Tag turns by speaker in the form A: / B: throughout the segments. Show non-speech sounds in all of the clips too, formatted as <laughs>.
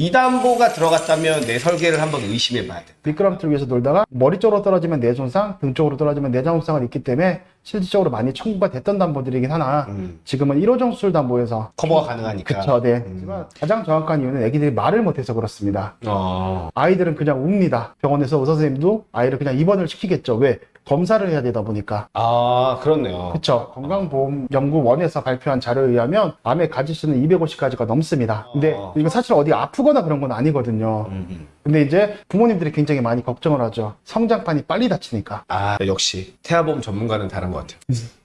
A: 이 담보가 들어갔다면 내 설계를 한번 의심해 봐야 돼.
B: 미끄럼틀 위에서 놀다가 머리 쪽으로 떨어지면 내 손상, 등 쪽으로 떨어지면 내장 손상은 있기 때문에 실질적으로 많이 청구가 됐던 담보들이긴 하나
A: 음.
B: 지금은 1호정 수술 담보에서
A: 커버가 가능하니까.
B: 그쵸, 네.
A: 음.
B: 하지만 가장 정확한 이유는 애기들이 말을 못해서 그렇습니다.
A: 어.
B: 아이들은 그냥 웁니다. 병원에서 의사 선생님도 아이를 그냥 입원을 시키겠죠. 왜? 검사를 해야 되다 보니까.
A: 아, 그렇네요.
B: 그쵸. 건강보험연구원에서 발표한 자료에 의하면 암의 가지수는 250가지가 넘습니다. 근데
A: 어.
B: 이거 사실 어디 아프거나 그런 건 아니거든요. 근데 이제 부모님들이 굉장히 많이 걱정을 하죠. 성장판이 빨리 다치니까.
A: 아, 역시 태아보험 전문가는 다른 것 같아요. <laughs>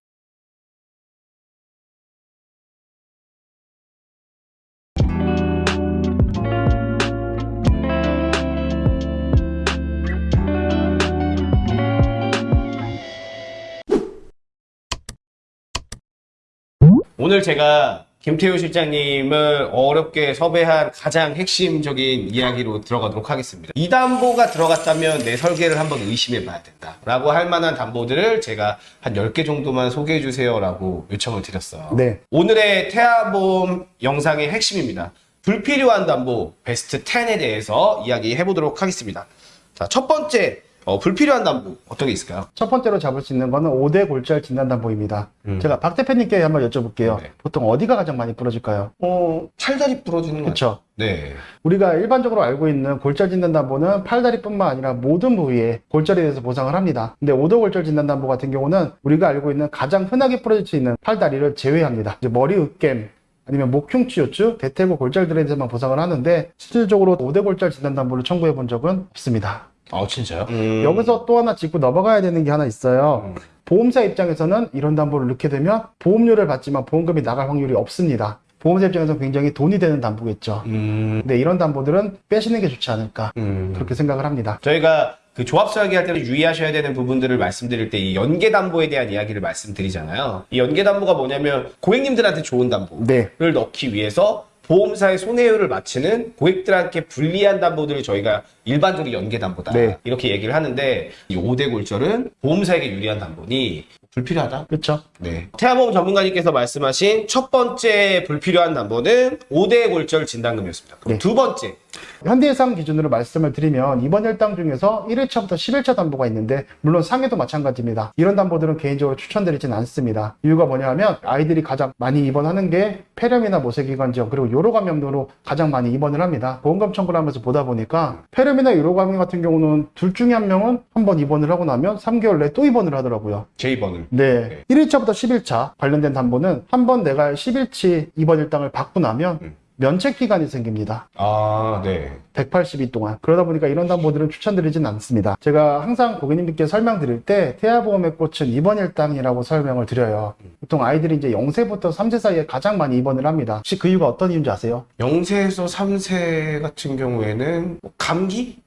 A: 오늘 제가 김태우 실장님을 어렵게 섭외한 가장 핵심적인 이야기로 들어가도록 하겠습니다. 이 담보가 들어갔다면 내 설계를 한번 의심해 봐야 된다. 라고 할 만한 담보들을 제가 한 10개 정도만 소개해 주세요. 라고 요청을 드렸어요.
B: 네.
A: 오늘의 태아보험 영상의 핵심입니다. 불필요한 담보 베스트 10에 대해서 이야기해 보도록 하겠습니다. 자, 첫 번째, 어, 불필요한 담보 어떤 게 있을까요?
B: 첫 번째로 잡을 수 있는 거는 5대 골절 진단 담보입니다.
A: 음.
B: 제가 박 대표님께 한번 여쭤볼게요.
A: 네.
B: 보통 어디가 가장 많이 부러질까요?
A: 어, 팔다리 부러지는 거
B: 그쵸.
A: 네.
B: 우리가 일반적으로 알고 있는 골절 진단담보는 팔다리뿐만 아니라 모든 부위에 골절에 대해서 보상을 합니다. 근데 5도 골절 진단담보 같은 경우는 우리가 알고 있는 가장 흔하게 부러질 수 있는 팔다리를 제외합니다. 이제 머리 으깸 아니면 목흉치 요추, 대퇴고 골절들에 대해서만 보상을 하는데 실질적으로 5대 골절 진단담보를 청구해 본 적은 없습니다.
A: 아, 진짜요?
B: 여기서 또 하나 짚고 넘어가야 되는 게 하나 있어요.
A: 음.
B: 보험사 입장에서는 이런 담보를 넣게 되면 보험료를 받지만 보험금이 나갈 확률이 없습니다. 보험사 입장에서 굉장히 돈이 되는 담보겠죠.
A: 음,
B: 근데 이런 담보들은 빼시는 게 좋지 않을까
A: 음.
B: 그렇게 생각을 합니다.
A: 저희가 그 조합 설계할 때는 유의하셔야 되는 부분들을 말씀드릴 때 이 연계 담보에 대한 이야기를 말씀드리잖아요. 이 연계 담보가 뭐냐면 고객님들한테 좋은 담보를
B: 네,
A: 넣기 위해서 보험사의 손해율을 맞추는 고객들한테 불리한 담보들을 저희가 일반적으로 연계 담보다
B: 네.
A: 이렇게 얘기를 하는데 이 5대 골절은 보험사에게 유리한 담보니 불필요하다.
B: 그렇죠.
A: 네. 태아보험 전문가님께서 말씀하신 첫 번째 불필요한 담보는 5대 골절 진단금이었습니다. 그럼
B: 네.
A: 두 번째
B: 현대해상 기준으로 말씀을 드리면 이번 일당 중에서 1회차부터 10일차 담보가 있는데 물론 상해도 마찬가지입니다. 이런 담보들은 개인적으로 추천드리진 않습니다. 이유가 뭐냐면 아이들이 가장 많이 입원하는 게 폐렴이나 모세기관지염 그리고 요로감염으로 가장 많이 입원을 합니다. 보험금 청구를 하면서 보다 보니까 폐렴이나 요로감염 같은 경우는 둘 중에 한 명은 한 번 입원을 하고 나면 3개월 내에 또 입원을 하더라고요.
A: J번을
B: 네. 1일차부터 10일차 관련된 담보는 한 번 내가 10일치 입원 일당을 받고 나면
A: 음.
B: 면책 기간이 생깁니다.
A: 아, 네.
B: 182 동안. 그러다 보니까 이런 담보들은 추천드리진 않습니다. 제가 항상 고객님께 설명드릴 때 태아보험의 꽃은 입원 일당이라고 설명을 드려요. 보통 아이들이 이제 0세부터 3세 사이에 가장 많이 입원을 합니다. 혹시 그 이유가 어떤 이유인지 아세요?
A: 0세에서 3세 같은 경우에는 뭐 감기?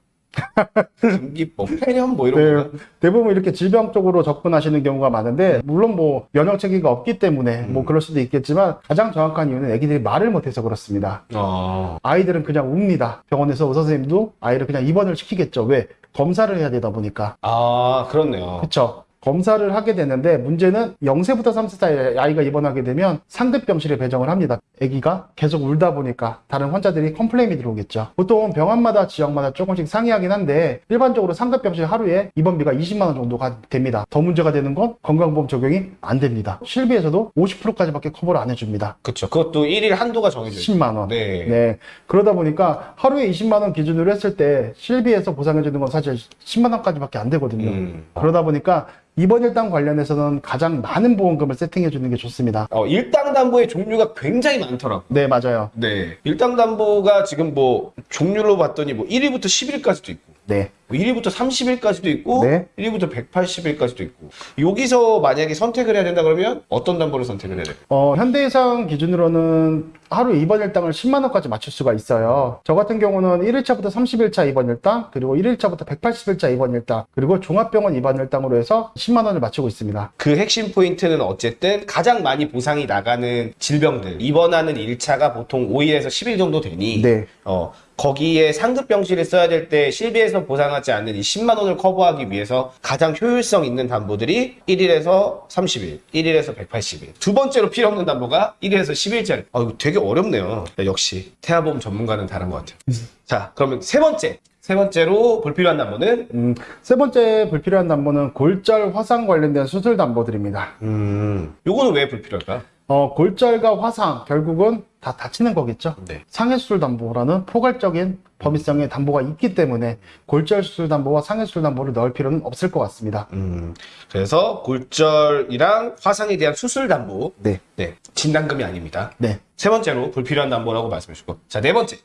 A: 감기, 뭐 폐렴 뭐 이런
B: 네,
A: 거.
B: 대부분 이렇게 질병 쪽으로 접근하시는 경우가 많은데 물론 뭐 면역 체계가 없기 때문에 뭐 그럴 수도 있겠지만 가장 정확한 이유는 아기들이 말을 못해서 그렇습니다.
A: 어.
B: 아이들은 그냥 웁니다. 병원에서 의사 선생님도 아이를 그냥 입원을 시키겠죠. 왜? 검사를 해야 되다 보니까.
A: 아, 그렇네요.
B: 그쵸. 검사를 하게 되는데 문제는 0세부터 3세 사이에 아이가 입원하게 되면 상급 병실에 배정을 합니다. 아기가 계속 울다 보니까 다른 환자들이 complain이 들어오겠죠. 보통 병원마다 지역마다 조금씩 상이하긴 한데 일반적으로 상급 병실 하루에 입원비가 20만 원 정도가 됩니다. 더 문제가 되는 건 건강보험 적용이 안 됩니다. 실비에서도 50%까지밖에 커버를 안 해줍니다.
A: 그쵸. 그것도 1일 한도가 정해져 있어요.
B: 10만 원.
A: 네.
B: 네. 그러다 보니까 하루에 20만 원 기준으로 했을 때 실비에서 보상해 주는 건 사실 10만 원까지밖에 안 되거든요.
A: 음.
B: 그러다 보니까 이번 일당 관련해서는 가장 많은 보험금을 세팅해 주는 게 좋습니다.
A: 어, 일당 담보의 종류가 굉장히 많더라고요.
B: 네, 맞아요.
A: 네. 일당 담보가 지금 뭐 종류로 봤더니 뭐 1일부터 10일까지도 있고
B: 네.
A: 뭐 1일부터 30일까지도 있고
B: 네.
A: 1일부터 180일까지도 있고 여기서 만약에 선택을 해야 된다 그러면 어떤 담보를 선택을 해야 돼요?
B: 어, 현대해상 기준으로는 하루 입원 일당을 10만 원까지 맞출 수가 있어요. 저 같은 경우는 1일차부터 30일차 입원 일당, 그리고 1일차부터 180일차 입원 일당, 그리고 종합병원 입원 일당으로 해서 10만 원을 맞추고 있습니다.
A: 그 핵심 포인트는 어쨌든 가장 많이 보상이 나가는 질병들 입원하는 1차가 보통 5일에서 10일 정도 되니
B: 네.
A: 어, 거기에 상급 병실을 써야 될 때 실비에서 보상하는 일어나지 않는 이 10만 원을 커버하기 위해서 가장 효율성 있는 담보들이 1일에서 30일, 1일에서 180일. 두 번째로 필요 없는 담보가 1일에서 10일짜리. 아, 이거 되게 어렵네요. 역시 태아보험 전문가는 다른 것 같아요. 자, 그러면 세 번째. 세 번째로 불필요한 담보는
B: 음, 세 번째 불필요한 담보는 골절 화상 관련된 수술 담보들입니다.
A: 음, 요거는 왜 불필요할까요?
B: 어, 골절과 화상 결국은 다 다치는 거겠죠.
A: 네.
B: 상해수술 담보라는 포괄적인 범위성의 담보가 있기 때문에 골절 수술 담보와 상해수술 담보를 넣을 필요는 없을 것 같습니다.
A: 음, 그래서 골절이랑 화상에 대한 수술 담보.
B: 네.
A: 네. 진단금이 아닙니다.
B: 네.
A: 세 번째로 불필요한 담보라고 말씀해 주시고. 자, 네 번째.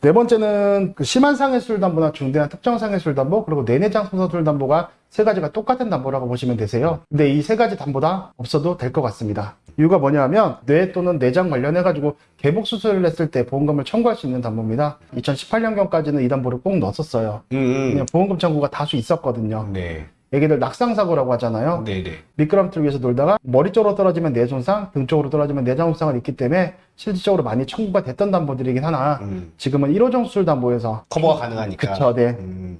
B: 네 번째는 그 심한 상해술 담보나 중대한 특정 상해술 담보 그리고 내내장 손상술 담보가 세 가지가 똑같은 담보라고 보시면 되세요. 근데 이 세 가지 담보 다 없어도 될 것 같습니다. 이유가 뭐냐면 뇌 또는 내장 관련해 가지고 개복 수술을 했을 때 보험금을 청구할 수 있는 담보입니다. 2018년경까지는 이 담보를 꼭 넣었었어요.
A: 음,
B: 그냥 보험금 청구가 다수 있었거든요.
A: 네.
B: 애기들 낙상 사고라고 하잖아요.
A: 네네.
B: 미끄럼틀 위에서 놀다가 머리 쪽으로 떨어지면 뇌 손상, 등 쪽으로 떨어지면 내장 손상을 입기 때문에 실질적으로 많이 청구가 됐던 담보들이긴 하나
A: 음,
B: 지금은 1호종 수술 담보에서
A: 커버가 가능하니까.
B: 그쵸, 네.
A: 음,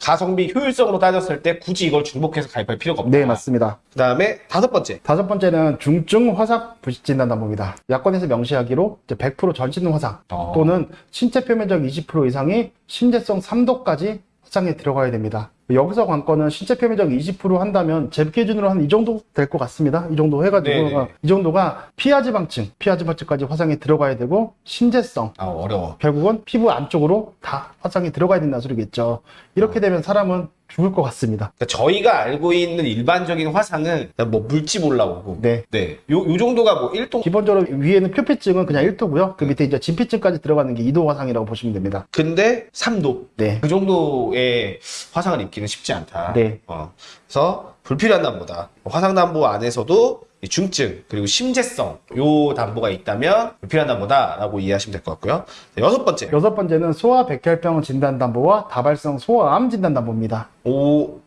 A: 가성비 효율성으로 따졌을 때 굳이 이걸 중복해서 가입할 필요가 없다.
B: 네, 맞습니다.
A: 그 다음에 다섯 번째.
B: 다섯 번째는 중증 화상 부식 진단 담보입니다. 약관에서 명시하기로 이제 100% 전신 화상
A: 어.
B: 또는 신체 표면적 20% 이상이 심재성 3도까지 화상에 들어가야 됩니다. 여기서 관건은 신체 표면적 20% 한다면 제 기준으로 한 이 정도 될 것 같습니다. 이 정도 해가지고
A: 네네.
B: 이 정도가 피하지방층, 피하지방층까지 화상에 들어가야 되고 심재성
A: 아, 어려워.
B: 결국은 피부 안쪽으로 다 화상이 들어가야 된다는 소리겠죠. 이렇게 되면 사람은 죽을 것 같습니다.
A: 그러니까 저희가 알고 있는 일반적인 화상은 뭐 물집 올라오고.
B: 네.
A: 네. 요, 요 정도가 뭐 1동.
B: 기본적으로 위에는 표피증은 그냥 1도고요. 그 밑에 이제 진피증까지 들어가는 게 2도 화상이라고 보시면 됩니다.
A: 근데 3도.
B: 네.
A: 그 정도의 화상을 입 기는 쉽지 않다.
B: 네.
A: 어, 그래서 불필요한 담보다. 화상 담보 안에서도 이 중증 그리고 심재성 요 담보가 있다면 불필요한 담보다라고 이해하시면 될 것 같고요. 자, 여섯 번째.
B: 여섯 번째는 소아 백혈병 진단 담보와 다발성 소아암 진단 담보입니다.
A: 오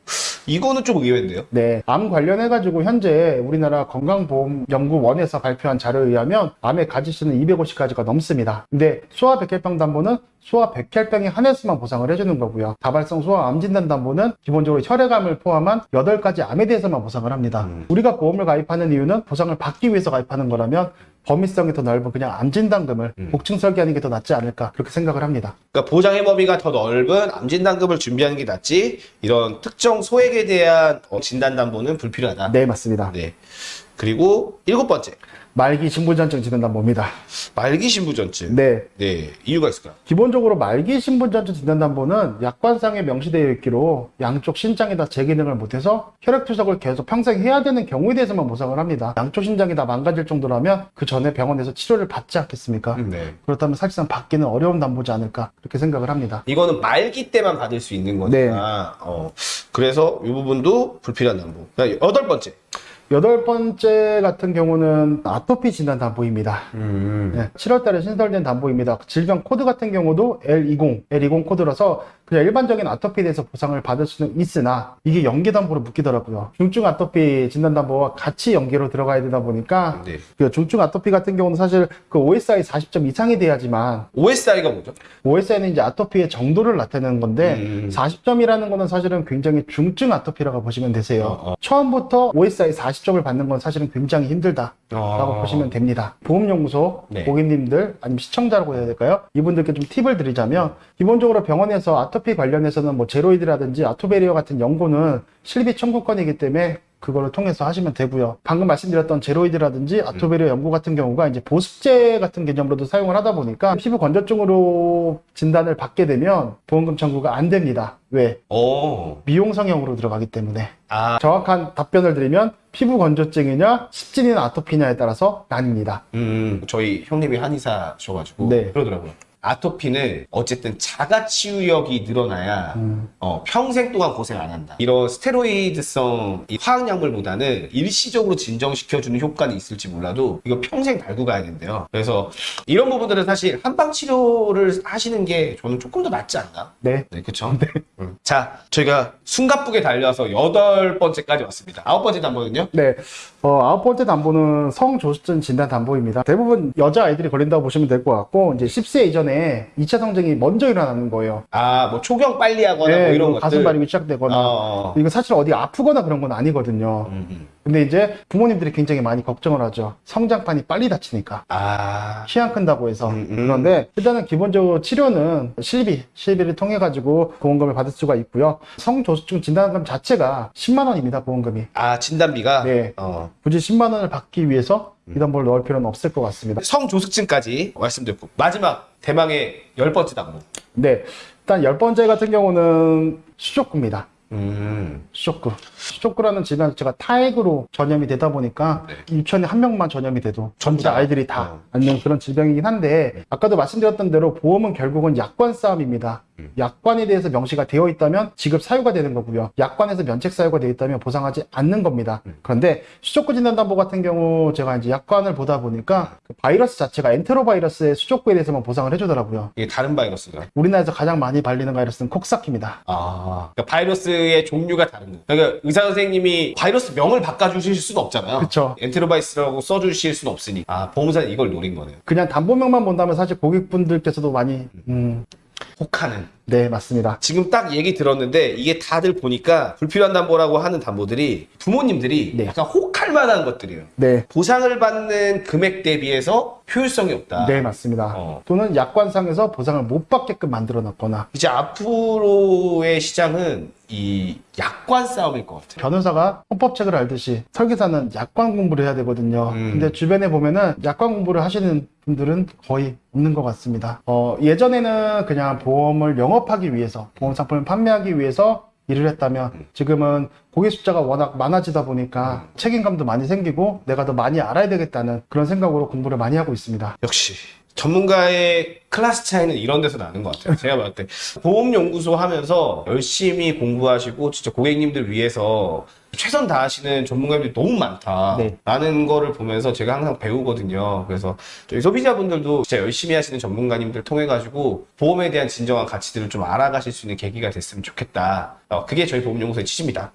A: 이거는 좀 의외인데요.
B: 네, 암 관련해가지고 현재 우리나라 건강보험연구원에서 발표한 자료에 의하면 암의 가지수는 250가지가 넘습니다. 근데 소아 백혈병 담보는 소아 백혈병에 한해서만 보상을 해주는 거고요. 다발성 소아 암 진단 담보는 기본적으로 혈액암을 포함한 8가지 암에 대해서만 보상을 합니다.
A: 음.
B: 우리가 보험을 가입하는 이유는 보상을 받기 위해서 가입하는 거라면 범위성이 더 넓은 그냥 암 진단금을
A: 음.
B: 복층 설계하는 게 더 낫지 않을까 그렇게 생각을 합니다.
A: 그러니까 보장의 범위가 더 넓은 암 진단금을 준비하는 게 낫지 이런 특정 소액에 대한 어, 진단 담보는 불필요하다.
B: 네, 맞습니다.
A: 네. 그리고 일곱 번째
B: 말기 신분전증 진단 담보입니다.
A: 말기 신부전증.
B: 네.
A: 네, 이유가 있을까요?
B: 기본적으로 말기 신분전증 진단담보는 약관상에 명시되어 있기로 양쪽 신장이 다 제기능을 못해서 혈액 투석을 계속 평생 해야 되는 경우에 대해서만 보상을 합니다. 양쪽 신장이 다 망가질 정도라면 그 전에 병원에서 치료를 받지 않겠습니까?
A: 네.
B: 그렇다면 사실상 받기는 어려운 담보지 않을까 그렇게 생각을 합니다.
A: 이거는 말기 때만 받을 수 있는 거니까.
B: 네.
A: 어, 그래서 이 부분도 불필요한 담보. 자, 여덟 번째.
B: 여덟 번째 같은 경우는 아토피 진단 담보입니다.
A: 음.
B: 네, 7월 달에 신설된 담보입니다. 질병 코드 같은 경우도 L20, L20 코드라서 그냥 일반적인 아토피에 대해서 보상을 받을 수는 있으나 이게 연계 담보로 묶이더라고요. 중증 아토피 진단 담보와 같이 연계로 들어가야 되다 보니까
A: 네.
B: 그 중증 아토피 같은 경우는 사실 그 OSI 40점 이상이 돼야지만
A: OSI가 뭐죠?
B: OSI는 이제 아토피의 정도를 나타내는 건데
A: 음.
B: 40점이라는 거는 사실은 굉장히 중증 아토피라고 보시면 되세요.
A: 어, 어.
B: 처음부터 OSI 40 점을 받는 건 사실은 굉장히 힘들다. 라고
A: 어.
B: 보시면 됩니다. 보험연구소
A: 네.
B: 고객님들 아니면 시청자라고 해야 될까요? 이분들께 좀 팁을 드리자면 기본적으로 병원에서 아토피 관련해서는 뭐 제로이드라든지 아토베리어 같은 연고는 실비 청구권이기 때문에 그거를 통해서 하시면 되고요. 방금 말씀드렸던 제로이드라든지 아토베리어 연고 같은 경우가 이제 보습제 같은 개념으로도 사용을 하다 보니까 피부 건조증으로 진단을 받게 되면 보험금 청구가 안 됩니다. 왜?
A: 어.
B: 미용 성형으로 들어가기 때문에
A: 아,
B: 정확한 답변을 드리면 피부 건조증이냐 습진이나 아토피냐에 따라서 나뉩니다.
A: 음, 저희 형님이 한의사셔가지고
B: 네.
A: 그러더라고요. 아토피는 어쨌든 자가 치유력이 늘어나야
B: 음.
A: 어, 평생 동안 고생 안 한다. 이런 스테로이드성 이 화학약물보다는 일시적으로 진정시켜주는 효과는 있을지 몰라도 이거 평생 달고 가야 된대요. 그래서 이런 부분들은 사실 한방 치료를 하시는 게 저는 조금 더 낫지 않나?
B: 네.
A: 네, 그쵸? 음. 자, 저희가 숨가쁘게 달려서 여덟 번째까지 왔습니다. 아홉 번째 단번은요?
B: 네. 어, 아홉 번째 담보는 성조숙증 진단 담보입니다. 대부분 여자 아이들이 걸린다고 보시면 될 것 같고, 이제 10세 이전에 2차 성징이 먼저 일어나는 거예요.
A: 아, 뭐 초경 빨리 하거나 뭐
B: 네,
A: 이런
B: 그리고
A: 것들.
B: 가슴 발육이 시작되거나.
A: 어.
B: 이거 사실 어디 아프거나 그런 건 아니거든요.
A: 음, 음.
B: 근데 이제 부모님들이 굉장히 많이 걱정을 하죠. 성장판이 빨리 다치니까.
A: 아.
B: 키 안 큰다고 해서.
A: 음, 음.
B: 그런데 일단은 기본적으로 치료는 실비, 실비를 통해 가지고 보험금을 받을 수가 있고요. 성조숙증 진단금 자체가 10만 원입니다, 보험금이.
A: 아, 진단비가?
B: 네.
A: 어.
B: 굳이 10만 원을 받기 위해서
A: 음.
B: 이 담보를 넣을 필요는 없을 것 같습니다.
A: 성조숙증까지 말씀드렸고. 마지막, 대망의 열 번째 당부.
B: 네. 일단 열 번째 같은 경우는 수족구입니다.
A: 음.
B: 수족구. 수족구라는 질병 자체가 타액으로 전염이 되다 보니까
A: 네.
B: 유치원에 한 명만 전염이 돼도 전부 다
A: 다.
B: 아이들이 다
A: 어.
B: 앓는 그런 질병이긴 한데 아까도 말씀드렸던 대로 보험은 결국은 약관 싸움입니다.
A: 음.
B: 약관에 대해서 명시가 되어 있다면 지급 사유가 되는 거고요. 약관에서 면책 사유가 되어 있다면 보상하지 않는 겁니다.
A: 음.
B: 그런데 수족구 진단담보 같은 경우 제가 이제 약관을 보다 보니까 그 바이러스 자체가 엔테로바이러스의 수족구에 대해서만 보상을 해주더라고요.
A: 이게 다른 바이러스가.
B: 우리나라에서 가장 많이 걸리는 바이러스는 콕사키입니다.
A: 아. 그러니까 바이러스 의 종류가 다른 거. 그러니까 의사 선생님이 바이러스 명을 바꿔주실 수는 없잖아요.
B: 그쵸.
A: 엔테로바이러스라고 써주실 수는 없으니. 아, 보험사는 이걸 노린 거네요.
B: 그냥 담보명만 본다면 사실 고객분들께서도 많이 음,
A: 혹하는.
B: 네 맞습니다.
A: 지금 딱 얘기 들었는데 이게 다들 보니까 불필요한 담보라고 하는 담보들이 부모님들이
B: 네.
A: 약간 혹할 만한 것들이에요.
B: 네.
A: 보상을 받는 금액 대비해서 효율성이 없다.
B: 네, 맞습니다.
A: 어.
B: 또는 약관상에서 보상을 못 받게끔 만들어 놨거나
A: 이제 앞으로의 시장은 이 약관 싸움일 것 같아요.
B: 변호사가 헌법책을 알듯이 설계사는 약관 공부를 해야 되거든요.
A: 음.
B: 근데 주변에 보면은 약관 공부를 하시는 분들은 거의 없는 것 같습니다. 어, 예전에는 그냥 보험을 영업 하기 위해서, 보험 상품을 판매하기 위해서 일을 했다면
A: 음.
B: 지금은 고객 숫자가 워낙 많아지다 보니까 책임감도 많이 생기고 내가 더 많이 알아야 되겠다는 그런 생각으로 공부를 많이 하고 있습니다.
A: 역시 전문가의 클래스 차이는 이런 데서 나는 것 같아요. 제가 봤을 때 보험연구소 하면서 열심히 공부하시고 진짜 고객님들 위해서 최선 다하시는 전문가님들이 너무 많다라는 거를 보면서 제가 항상 배우거든요. 그래서 저희 소비자분들도 진짜 열심히 하시는 전문가님들 통해 가지고 보험에 대한 진정한 가치들을 좀 알아가실 수 있는 계기가 됐으면 좋겠다. 어, 그게 저희 보험연구소의 취지입니다.